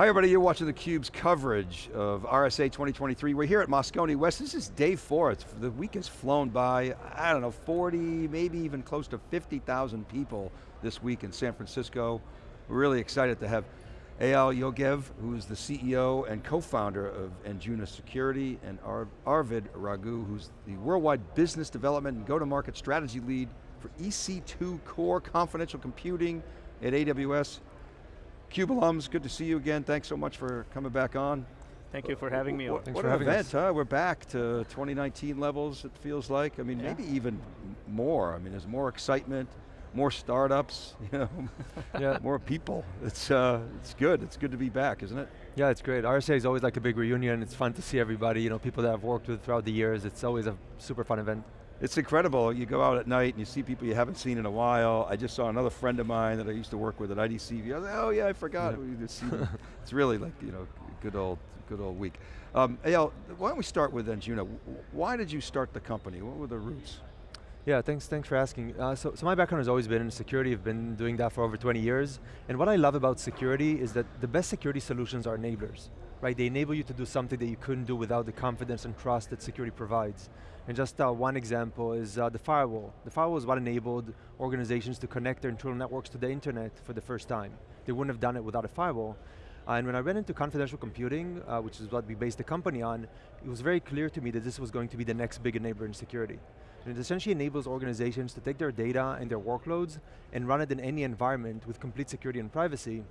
Hi everybody, you're watching theCUBE's coverage of RSA 2023. We're here at Moscone West. This is day four. It's, the week has flown by, I don't know, 40, maybe even close to 50,000 people this week in San Francisco. We're really excited to have Eyal Yogev, who's the CEO and co-founder of Anjuna Security, and Ar Arvind Raghu, who's the worldwide business development and go-to-market strategy lead for EC2 Core Confidential Computing at AWS. CUBE alums, good to see you again. Thanks so much for coming back on. Thank you for having me What, on. what an event, us. huh? We're back to 2019 levels, it feels like. I mean, yeah. maybe even more. I mean, there's more excitement, more startups, you know, yeah. more people. It's, uh, it's good, it's good to be back, isn't it? Yeah, it's great. RSA is always like a big reunion. It's fun to see everybody, you know, people that I've worked with throughout the years. It's always a super fun event. It's incredible. You go out at night and you see people you haven't seen in a while. I just saw another friend of mine that I used to work with at IDC. I was like, oh yeah, I forgot. Yeah. it's really like, you know, good old, good old week. Um, Eyal, why don't we start with Anjuna? Why did you start the company? What were the roots? Yeah, thanks, thanks for asking. Uh, so, so my background has always been in security. I've been doing that for over 20 years. And what I love about security is that the best security solutions are enablers right? They enable you to do something that you couldn't do without the confidence and trust that security provides. And just uh, one example is uh, the firewall. The firewall is what enabled organizations to connect their internal networks to the internet for the first time. They wouldn't have done it without a firewall. And when I went into confidential computing, uh, which is what we based the company on, it was very clear to me that this was going to be the next big enabler in security. And it essentially enables organizations to take their data and their workloads and run it in any environment with complete security and privacy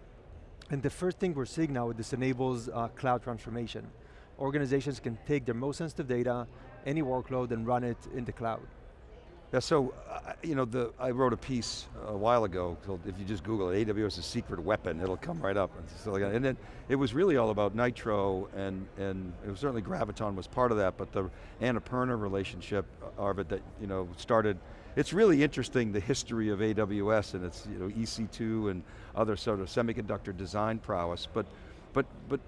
and the first thing we're seeing now, is this enables uh, cloud transformation. Organizations can take their most sensitive data, any workload, and run it in the cloud. Yeah, so, uh, you know, the, I wrote a piece a while ago, so if you just Google it, AWS is a secret weapon, it'll come right up. And, then it was really all about Nitro, and, and it was certainly Graviton was part of that, but the Annapurna relationship, uh, Arvind, that you know, started, it's really interesting the history of AWS and its you know, EC2 and other sort of semiconductor design prowess, but, but, but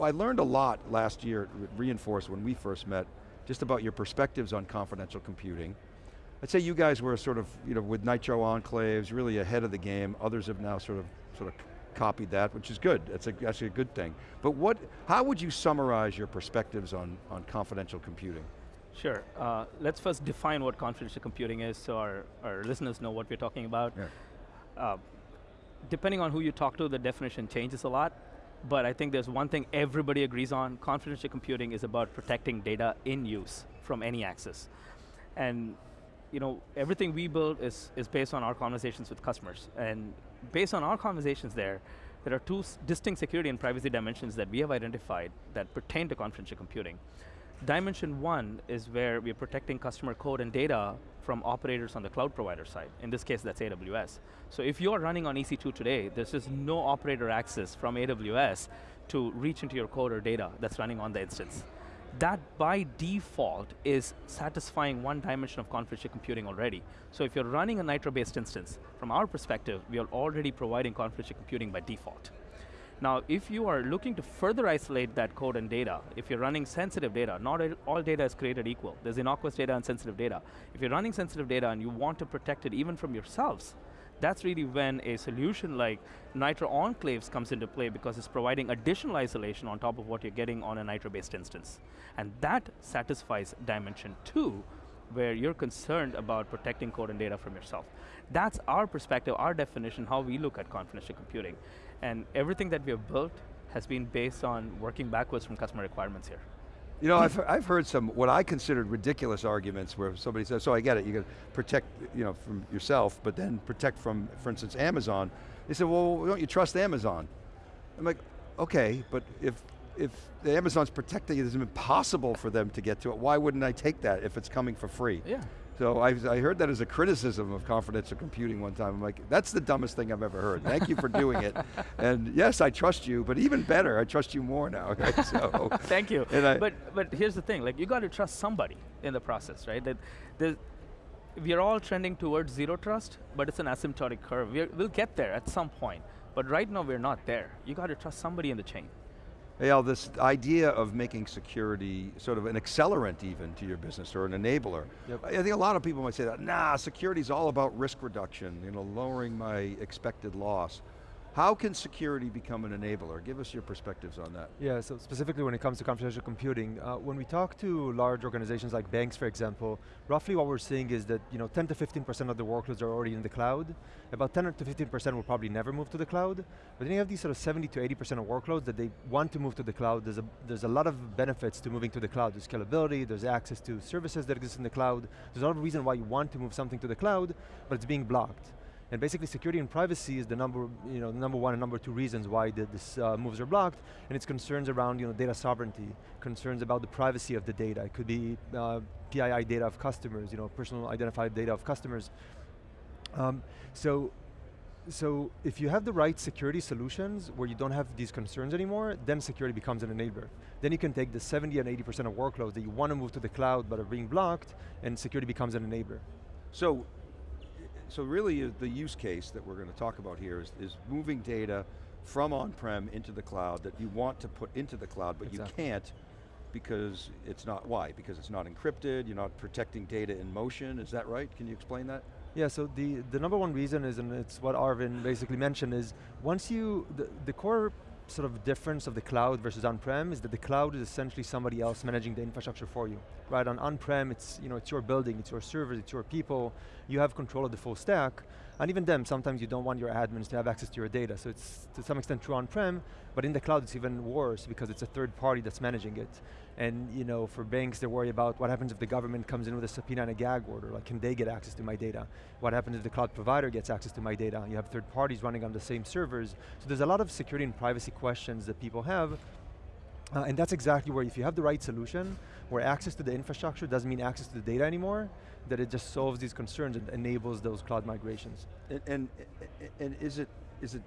I learned a lot last year, reinforced when we first met, just about your perspectives on confidential computing, I'd say you guys were sort of, you know, with Nitro Enclaves, really ahead of the game. Others have now sort of, sort of copied that, which is good. That's a, actually a good thing. But what, how would you summarize your perspectives on, on confidential computing? Sure, uh, let's first define what confidential computing is so our, our listeners know what we're talking about. Yeah. Uh, depending on who you talk to, the definition changes a lot, but I think there's one thing everybody agrees on, confidential computing is about protecting data in use from any access. And you know, everything we build is, is based on our conversations with customers. And based on our conversations there, there are two distinct security and privacy dimensions that we have identified that pertain to confidential computing. Dimension one is where we're protecting customer code and data from operators on the cloud provider side. In this case, that's AWS. So if you're running on EC2 today, there's just no operator access from AWS to reach into your code or data that's running on the instance that by default is satisfying one dimension of confidential computing already. So if you're running a Nitro-based instance, from our perspective, we are already providing confidential computing by default. Now, if you are looking to further isolate that code and data, if you're running sensitive data, not all data is created equal. There's innocuous data and sensitive data. If you're running sensitive data and you want to protect it even from yourselves, that's really when a solution like Nitro Enclaves comes into play because it's providing additional isolation on top of what you're getting on a Nitro-based instance. And that satisfies dimension two, where you're concerned about protecting code and data from yourself. That's our perspective, our definition, how we look at confidential computing. And everything that we have built has been based on working backwards from customer requirements here. You know, I've, I've heard some, what I considered ridiculous arguments where somebody says, so I get it, you got to protect you know, from yourself, but then protect from, for instance, Amazon. They said, well, don't you trust Amazon? I'm like, okay, but if, if the Amazon's protecting it, it's impossible for them to get to it, why wouldn't I take that if it's coming for free? Yeah. So I, I, heard that as a criticism of confidential computing one time. I'm like, that's the dumbest thing I've ever heard. Thank you for doing it. And yes, I trust you, but even better, I trust you more now. Right? So, Thank you. I, but but here's the thing, like you got to trust somebody in the process, right? That we're all trending towards zero trust, but it's an asymptotic curve. we we'll get there at some point, but right now we're not there. You got to trust somebody in the chain. Eyal, this idea of making security sort of an accelerant even to your business or an enabler. Yep. I think a lot of people might say that, nah, security is all about risk reduction, you know, lowering my expected loss. How can security become an enabler? Give us your perspectives on that. Yeah, so specifically when it comes to confidential computing, uh, when we talk to large organizations like banks, for example, roughly what we're seeing is that you know, 10 to 15% of the workloads are already in the cloud. About 10 to 15% will probably never move to the cloud. But then you have these sort of 70 to 80% of workloads that they want to move to the cloud. There's a, there's a lot of benefits to moving to the cloud. There's scalability, there's access to services that exist in the cloud. There's a lot of reason why you want to move something to the cloud, but it's being blocked. And basically security and privacy is the number, you know, number one and number two reasons why the, this uh, moves are blocked, and it's concerns around you know, data sovereignty, concerns about the privacy of the data. It could be uh, PII data of customers, you know, personal identified data of customers. Um, so, so if you have the right security solutions where you don't have these concerns anymore, then security becomes an enabler. Then you can take the 70 and 80% of workloads that you want to move to the cloud but are being blocked, and security becomes an enabler. So so really uh, the use case that we're going to talk about here is, is moving data from on-prem into the cloud that you want to put into the cloud, but exactly. you can't because it's not, why? Because it's not encrypted, you're not protecting data in motion, is that right? Can you explain that? Yeah, so the, the number one reason is, and it's what Arvind basically mentioned, is once you, the, the core sort of difference of the cloud versus on-prem is that the cloud is essentially somebody else managing the infrastructure for you. Right, on on-prem, it's, you know, it's your building, it's your servers, it's your people, you have control of the full stack, and even then, sometimes you don't want your admins to have access to your data, so it's to some extent true on-prem, but in the cloud it's even worse because it's a third party that's managing it. And you know, for banks, they worry about what happens if the government comes in with a subpoena and a gag order, like can they get access to my data? What happens if the cloud provider gets access to my data? You have third parties running on the same servers. So there's a lot of security and privacy questions that people have, uh, and that's exactly where if you have the right solution, where access to the infrastructure doesn't mean access to the data anymore, that it just solves these concerns and enables those cloud migrations. And, and, and is it, is it,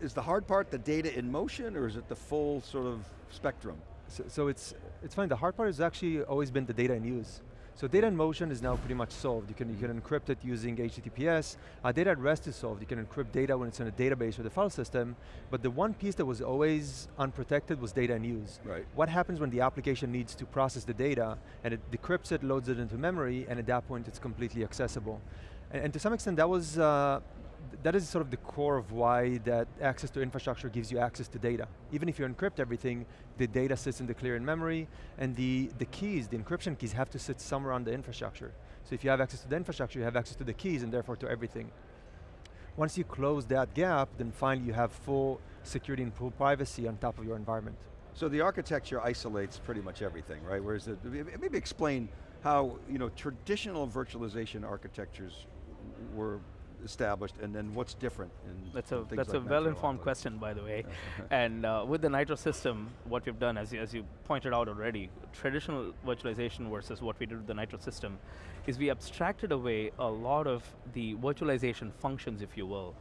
is the hard part the data in motion or is it the full sort of spectrum? So, so it's, it's fine, the hard part has actually always been the data in use. So data in motion is now pretty much solved. You can, you can encrypt it using HTTPS. Uh, data at rest is solved. You can encrypt data when it's in a database or the file system, but the one piece that was always unprotected was data in use. Right. What happens when the application needs to process the data, and it decrypts it, loads it into memory, and at that point it's completely accessible. And, and to some extent that was, uh, that is sort of the core of why that access to infrastructure gives you access to data. Even if you encrypt everything, the data sits in the clear in memory, and the, the keys, the encryption keys have to sit somewhere on the infrastructure. So if you have access to the infrastructure, you have access to the keys and therefore to everything. Once you close that gap, then finally you have full security and full privacy on top of your environment. So the architecture isolates pretty much everything, right? Whereas, the, maybe explain how you know, traditional virtualization architectures were established, and then what's different in That's a, that's like a well-informed question, by the way. and uh, with the Nitro system, what we've done, as you, as you pointed out already, traditional virtualization versus what we did with the Nitro system, is we abstracted away a lot of the virtualization functions, if you will,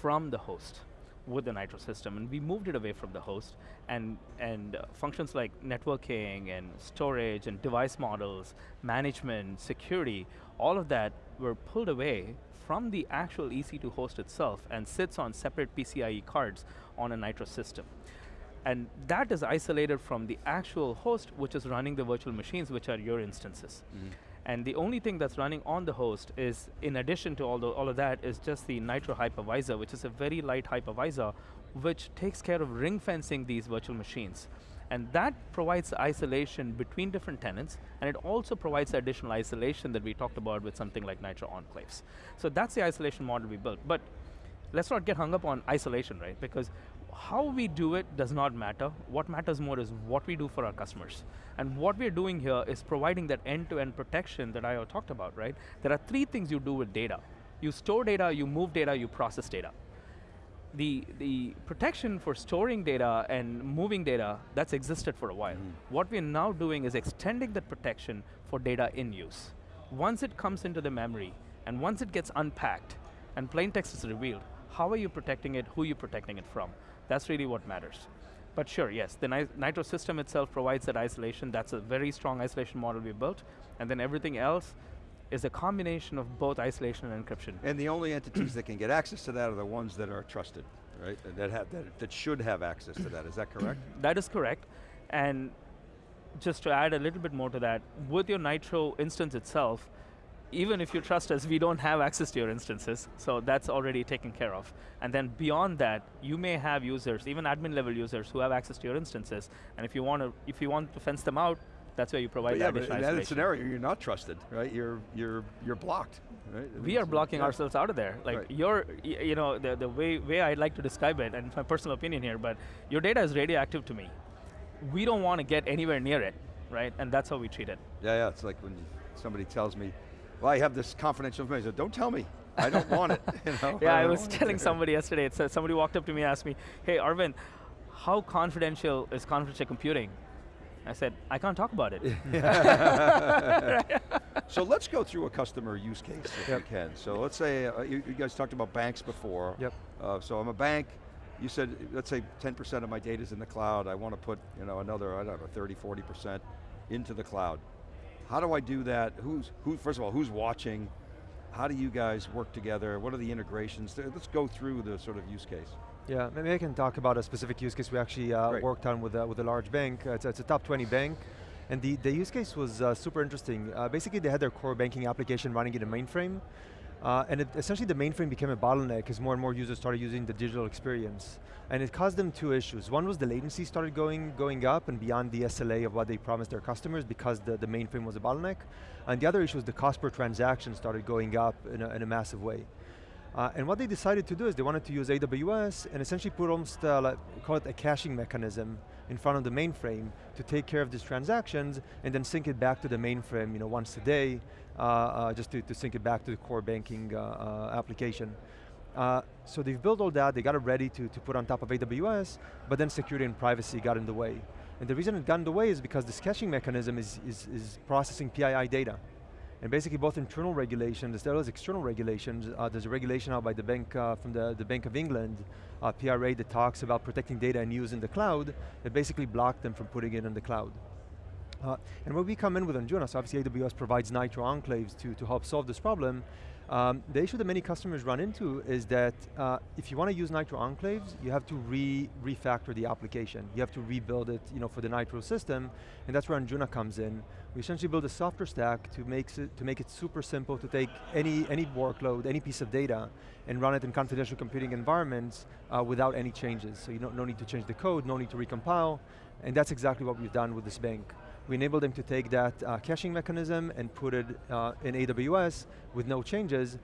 from the host with the Nitro system, and we moved it away from the host, and, and uh, functions like networking and storage and device models, management, security, all of that were pulled away from the actual EC2 host itself and sits on separate PCIe cards on a Nitro system. And that is isolated from the actual host which is running the virtual machines which are your instances. Mm -hmm. And the only thing that's running on the host is, in addition to all, the, all of that, is just the Nitro hypervisor, which is a very light hypervisor, which takes care of ring fencing these virtual machines. And that provides isolation between different tenants, and it also provides additional isolation that we talked about with something like Nitro Enclaves. So that's the isolation model we built. But let's not get hung up on isolation, right? Because how we do it does not matter. What matters more is what we do for our customers. And what we're doing here is providing that end-to-end -end protection that I talked about, right? There are three things you do with data. You store data, you move data, you process data the, the protection for storing data and moving data, that's existed for a while. Mm. What we're now doing is extending that protection for data in use. Once it comes into the memory, and once it gets unpacked, and plain text is revealed, how are you protecting it, who are you protecting it from? That's really what matters. But sure, yes, the Nitro system itself provides that isolation. That's a very strong isolation model we built. And then everything else is a combination of both isolation and encryption. And the only entities that can get access to that are the ones that are trusted, right? That, have, that, that should have access to that, is that correct? that is correct. And just to add a little bit more to that, with your Nitro instance itself, even if you trust us, we don't have access to your instances, so that's already taken care of. And then beyond that, you may have users, even admin level users, who have access to your instances, and if you want to, if you want to fence them out, that's where you provide But that yeah, but additional in that scenario, you're not trusted, right? You're, you're, you're blocked, right? we are blocking Yeah. ourselves out of there. Like Right. your, you know, the, the way, way I'd like to describe it, and it's my personal opinion here, but your data is radioactive to me. We don't want to get anywhere near it, right? And that's how we treat it. Yeah, yeah, it's like when somebody tells me, well, I have this confidential information. I said, Don't tell me. I don't want it. You know? Yeah, I don't was telling somebody yesterday, it said, somebody walked up to me and asked me, hey Arvind, how confidential is confidential computing? I said, I can't talk about it. So let's go through a customer use case if Yep. we can. So let's say, uh, you, you guys talked about banks before. Yep. Uh, so I'm a bank, you said, let's say 10% of my data is in the cloud, I want to put you know, another, I don't know, 30, 40% into the cloud. How do I do that? Who's, who, first of all, who's watching? How do you guys work together? What are the integrations? Let's go through the sort of use case. Yeah, maybe I can talk about a specific use case we actually uh, worked on with, uh, with a large bank. Uh, it's, it's a top 20 bank. And the, the use case was uh, super interesting. Uh, basically, they had their core banking application running in a mainframe. Uh, and it, essentially the mainframe became a bottleneck as more and more users started using the digital experience. And it caused them two issues. One was the latency started going, going up and beyond the SLA of what they promised their customers because the, the mainframe was a bottleneck. And the other issue was the cost per transaction started going up in a, in a massive way. Uh, and what they decided to do is they wanted to use AWS and essentially put almost, uh, like, call it a caching mechanism in front of the mainframe to take care of these transactions and then sync it back to the mainframe you know, once a day, uh, uh, just to, to sync it back to the core banking uh, uh, application. So they've built all that, they got it ready to, to put on top of AWS, but then security and privacy got in the way. And the reason it got in the way is because this caching mechanism is, is, is processing PII data. And basically both internal regulations as well as external regulations, uh, there's a regulation out by the bank, uh, from the, the Bank of England, uh, PRA that talks about protecting data and use in the cloud, that basically blocked them from putting it in the cloud. Uh, and when we come in with Anjuna, so obviously AWS provides Nitro enclaves to, to help solve this problem, um, the issue that many customers run into is that uh, if you want to use Nitro enclaves, you have to re refactor the application. You have to rebuild it you know, for the Nitro system, and that's where Anjuna comes in. We essentially build a software stack to make, it, to make it super simple to take any, any workload, any piece of data, and run it in confidential computing environments uh, without any changes. So you don't, no need to change the code, no need to recompile, and that's exactly what we've done with this bank. We enabled them to take that uh, caching mechanism and put it uh, in AWS with no changes,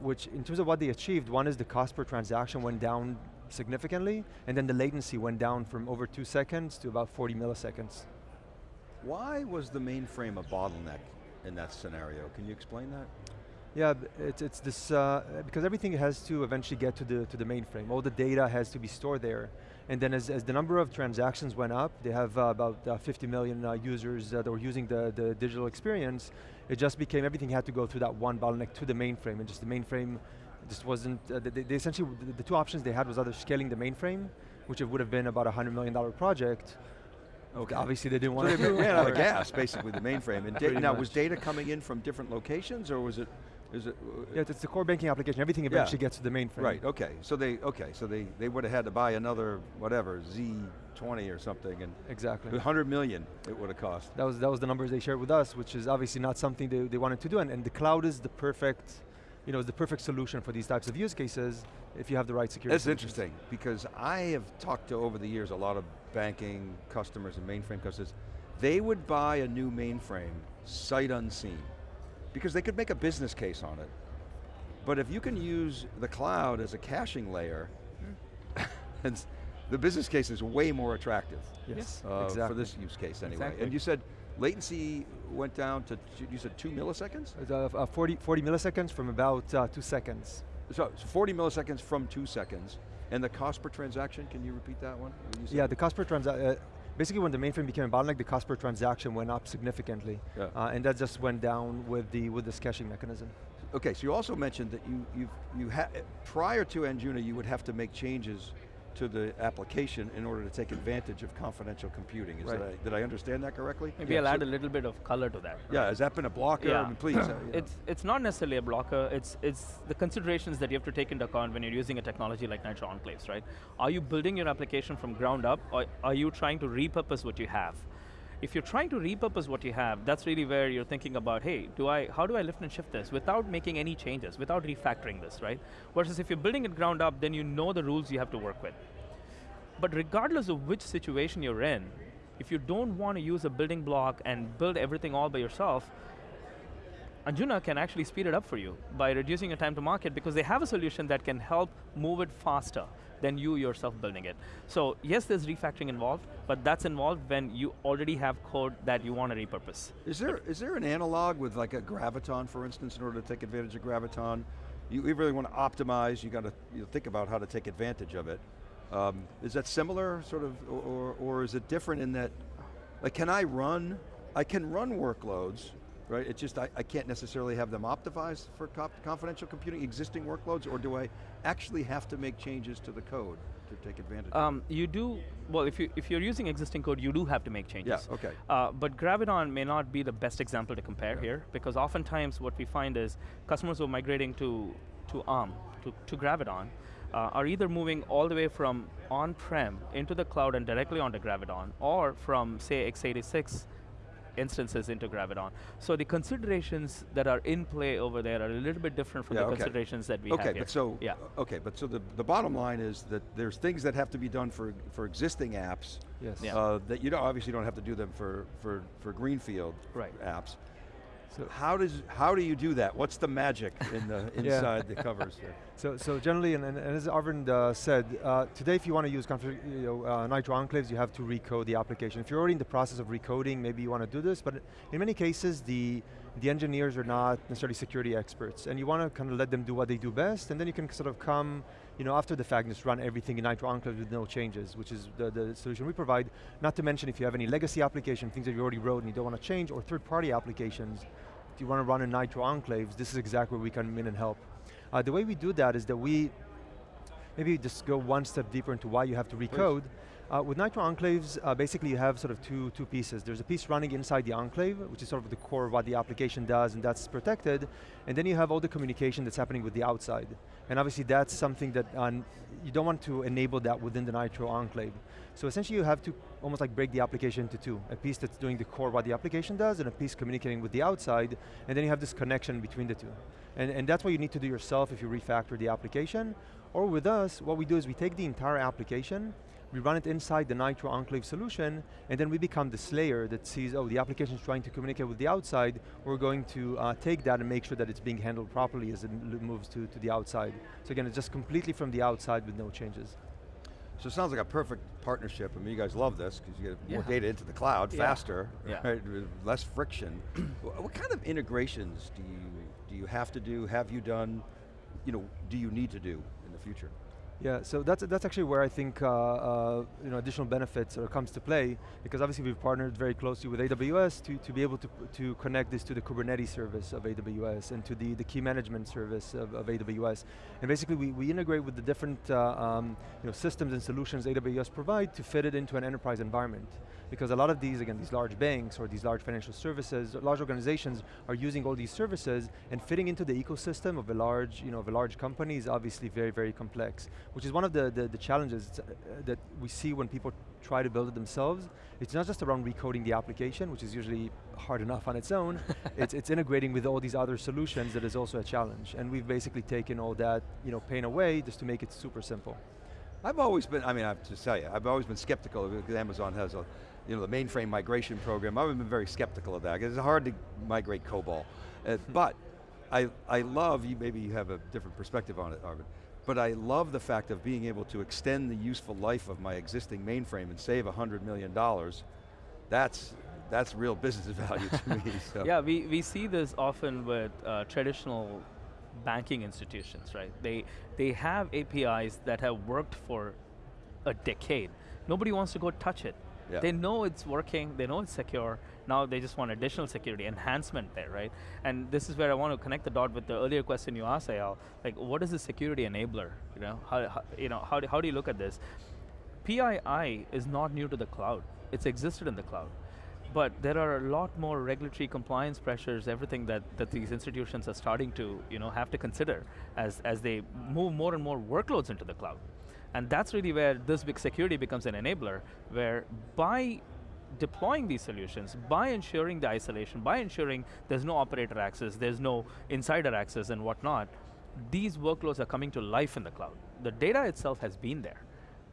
which in terms of what they achieved, one is the cost per transaction went down significantly, and then the latency went down from over two seconds to about 40 milliseconds. Why was the mainframe a bottleneck in that scenario? Can you explain that? Yeah, it's, it's this, uh, because everything has to eventually get to the, to the mainframe. All the data has to be stored there. And then as, as the number of transactions went up, they have uh, about uh, 50 million uh, users uh, that were using the, the digital experience, it just became, everything had to go through that one bottleneck to the mainframe, and just the mainframe just wasn't, uh, they, they essentially, the, the two options they had was either scaling the mainframe, which it would have been about a $100 million project, Okay. obviously they didn't want they to do. ran out of gas, basically, the mainframe. And now, was data coming in from different locations, or was it, is it? Uh, yeah, it's the core banking application, everything Yeah. eventually gets to the mainframe. Right, okay, so they, okay, so they, they would have had to buy another, whatever, Z20 or something, and Exactly. 100 million it would have cost. That was, that was the numbers they shared with us, which is obviously not something they, they wanted to do, and, and the cloud is the perfect, you know, is the perfect solution for these types of use cases if you have the right security That's solutions. interesting, because I have talked to, over the years, a lot of banking customers and mainframe customers. They would buy a new mainframe, sight unseen, because they could make a business case on it. But if you can use the cloud as a caching layer, it's- the business case is way more attractive Yes, uh, exactly. for this use case anyway. Exactly. And you said latency went down to, you said two milliseconds? It's, uh, uh, 40, 40 milliseconds from about uh, two seconds. So, so 40 milliseconds from two seconds. And the cost per transaction, can you repeat that one? You? Yeah, the cost per transaction, uh, basically when the mainframe became a bottleneck, the cost per transaction went up significantly. Yeah. Uh, and that just went down with the with this caching mechanism. Okay, so you also mentioned that you, you've, you ha prior to Anjuna, you would have to make changes to the application in order to take advantage of confidential computing. Is Right. that, did I understand that correctly? Maybe Yeah, I'll so- add a little bit of color to that. Yeah, has that been a blocker? I Yeah. mean, please. uh, you know. It's, it's not necessarily a blocker, it's, it's the considerations that you have to take into account when you're using a technology like Nitro Enclaves, right? Are you building your application from ground up, or are you trying to repurpose what you have? If you're trying to repurpose what you have, that's really where you're thinking about, hey, do I, how do I lift and shift this without making any changes, without refactoring this, right? Versus if you're building it ground up, then you know the rules you have to work with. But regardless of which situation you're in, if you don't want to use a building block and build everything all by yourself, Anjuna can actually speed it up for you by reducing your time to market because they have a solution that can help move it faster than you yourself building it. So yes, there's refactoring involved, but that's involved when you already have code that you want to repurpose. Is there, is there an analog with like a Graviton, for instance, in order to take advantage of Graviton? You, you really want to optimize, you got to you know, think about how to take advantage of it. Um, is that similar, sort of, or, or, or is it different in that, like can I run, I can run workloads, right? It's just I, I can't necessarily have them optimized for confidential computing, existing workloads, or do I actually have to make changes to the code to take advantage um, You do, well if, you, if you're using existing code, you do have to make changes. Yeah, okay. Uh, but Graviton may not be the best example to compare yeah. here, because oftentimes what we find is customers who are migrating to, to ARM, to, to Graviton, uh, are either moving all the way from on-prem into the cloud and directly onto Graviton, or from say x86 instances into Graviton. So the considerations that are in play over there are a little bit different from yeah, the okay. considerations that we okay, have here. But so, yeah. Okay, but so the, the bottom line is that there's things that have to be done for, for existing apps yes. Yeah. Uh, that you don't, obviously don't have to do them for, for, for Greenfield right. apps. So how does how do you do that? What's the magic in the inside the covers there? So so generally, and, and as Arvind uh, said, uh, today if you want to use you know, uh, Nitro enclaves, you have to recode the application. If you're already in the process of recoding, maybe you want to do this, but in many cases, the the engineers are not necessarily security experts, and you want to kind of let them do what they do best, and then you can sort of come, you know, after the fact, just run everything in Nitro Enclave with no changes, which is the, the solution we provide. Not to mention if you have any legacy application, things that you already wrote and you don't want to change, or third-party applications, if you want to run in Nitro Enclaves, this is exactly where we come in and help. Uh, the way we do that is that we, maybe just go one step deeper into why you have to recode. Please. Uh, with Nitro Enclaves, uh, basically you have sort of two, two pieces. There's a piece running inside the enclave, which is sort of the core of what the application does, and that's protected. And then you have all the communication that's happening with the outside. And obviously that's something that uh, you don't want to enable that within the Nitro Enclave. So essentially you have to almost like break the application into two. A piece that's doing the core what the application does, and a piece communicating with the outside, and then you have this connection between the two. And, and that's what you need to do yourself if you refactor the application. Or with us, what we do is we take the entire application, we run it inside the Nitro Enclave solution, and then we become this layer that sees, oh, the application is trying to communicate with the outside, we're going to uh, take that and make sure that it's being handled properly as it moves to, to the outside. So again, it's just completely from the outside with no changes. So it sounds like a perfect partnership. I mean, you guys love this because you get yeah. more data into the cloud yeah. faster, yeah. right? less friction. what kind of integrations do you do you have to do? Have you done? You know, do you need to do in the future? Yeah, so that's that's actually where I think uh, uh, you know additional benefits comes to play because obviously we've partnered very closely with AWS to, to be able to to connect this to the Kubernetes service of AWS and to the the key management service of, of AWS, and basically we, we integrate with the different uh, um, you know systems and solutions AWS provide to fit it into an enterprise environment. Because a lot of these, again, these large banks or these large financial services, large organizations are using all these services and fitting into the ecosystem of a large, you know, of a large company is obviously very, very complex, which is one of the, the, the challenges uh, that we see when people try to build it themselves. It's not just around recoding the application, which is usually hard enough on its own, it's, it's integrating with all these other solutions that is also a challenge. And we've basically taken all that you know, pain away just to make it super simple. I've always been, I mean, I have to tell you, I've always been skeptical because Amazon has a you know, the mainframe migration program, I've been very skeptical of that, because it's hard to migrate COBOL. Uh, hmm. but I, I love, you maybe you have a different perspective on it, Arvind, but I love the fact of being able to extend the useful life of my existing mainframe and save $100 million. That's, that's real business value to me. So. Yeah, we, we see this often with uh, traditional banking institutions, right? They, they have APIs that have worked for a decade. Nobody wants to go touch it. Yeah. They know it's working, they know it's secure, now they just want additional security, enhancement there, right? And this is where I want to connect the dot with the earlier question you asked, Eyal, like what is the security enabler? You know, how, how you know, how do, how do you look at this? PII is not new to the cloud, it's existed in the cloud. But there are a lot more regulatory compliance pressures, everything that, that these institutions are starting to you know, have to consider as, as they move more and more workloads into the cloud. And that's really where this big security becomes an enabler, where by deploying these solutions by ensuring the isolation, by ensuring there's no operator access, there's no insider access and whatnot, these workloads are coming to life in the cloud. The data itself has been there,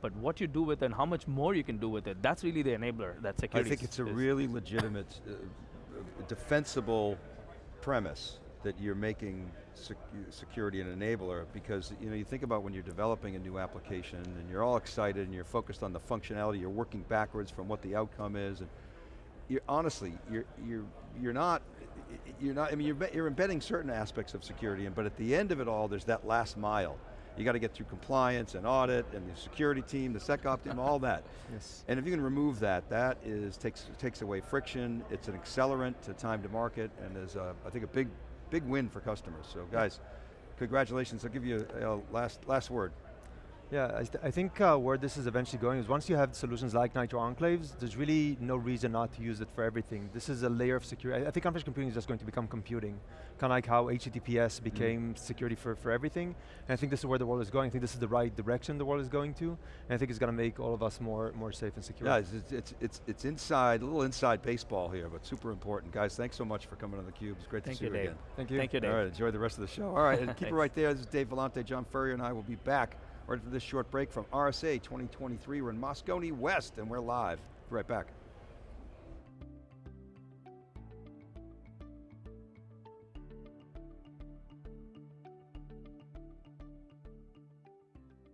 but what you do with it and how much more you can do with it, that's really the enabler that security I think it's a really legitimate, uh, defensible premise that you're making sec security an enabler because you know you think about when you're developing a new application and you're all excited and you're focused on the functionality, you're working backwards from what the outcome is, and you're honestly you're you're you're not you're not. I mean, you're, you're embedding certain aspects of security, but at the end of it all, there's that last mile. You got to get through compliance and audit and the security team, the SecOp team, all that. Yes. And if you can remove that, that is takes takes away friction. It's an accelerant to time to market, and is a, I think a big big win for customers. So guys, congratulations. I'll give you a, last last word. Yeah, I, th I think uh, where this is eventually going is once you have solutions like Nitro Enclaves, there's really no reason not to use it for everything. This is a layer of security. I, I think confidential computing is just going to become computing. Kind of like how HTTPS became security for, for everything. And I think this is where the world is going. I think this is the right direction the world is going to. And I think it's going to make all of us more, more safe and secure. Yeah, it's, it's, it's, it's, it's inside, a little inside baseball here, but super important. Guys, thanks so much for coming on theCUBE. It's great Thank to see you, you Dave. again. Thank you. Thank you, Dave. All right, enjoy the rest of the show. All right, and keep it right there. This is Dave Vellante, John Furrier, and I will be back right after this short break from RSA 2023. We're in Moscone West, and we're live. Be right back.